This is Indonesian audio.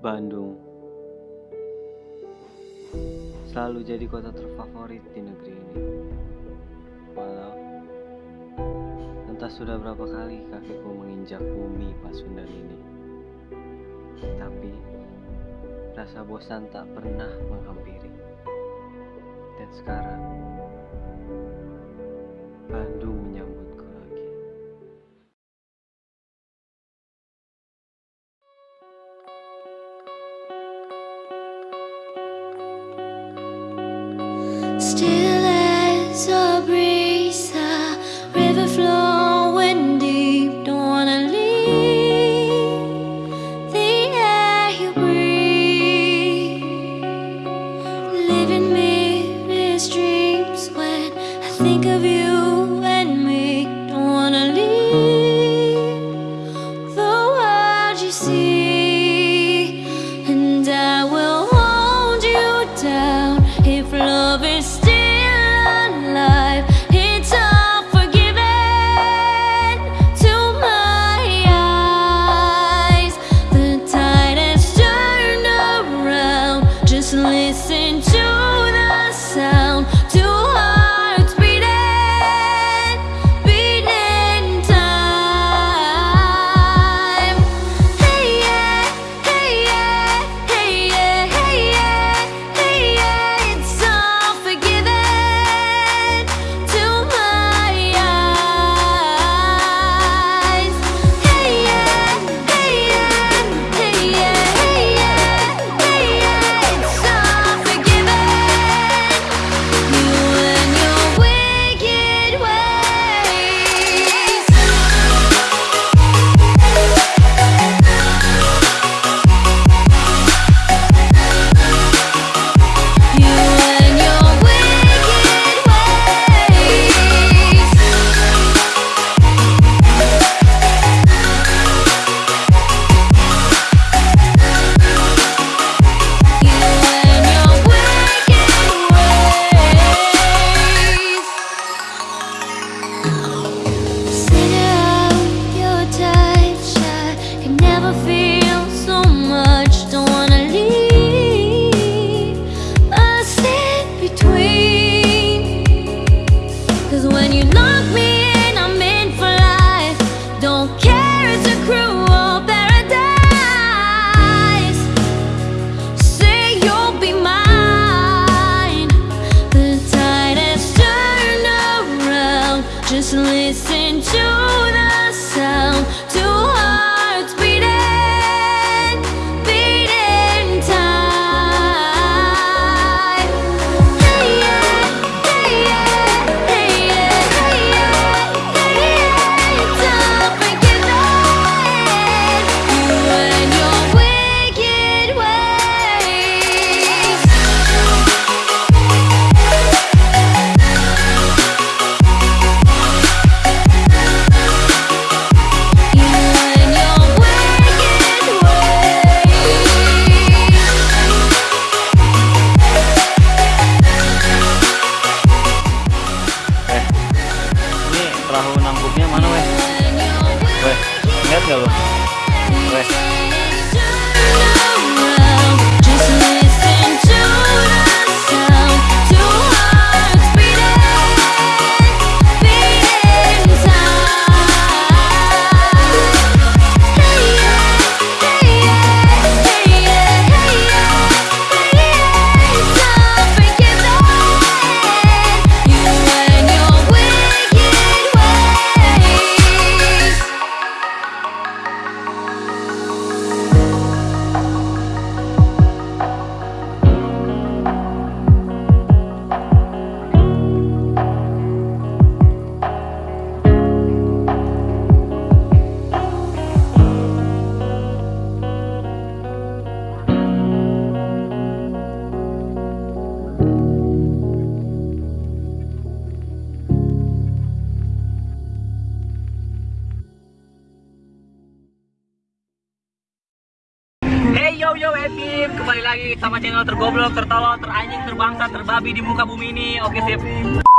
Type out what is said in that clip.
Bandung selalu jadi kota terfavorit di negeri ini. Walau entah sudah berapa kali kakiku menginjak bumi Pasundan ini. Tapi rasa bosan tak pernah menghampiri. Dan sekarang Bandung menyambut still as Just listen to the sound, to Booknya mana weh? Weh, lihat gak lo? Weh yo Epip kembali lagi sama channel tergoblok tertolol teranjing terbangsa terbabi di muka bumi ini. Oke sip.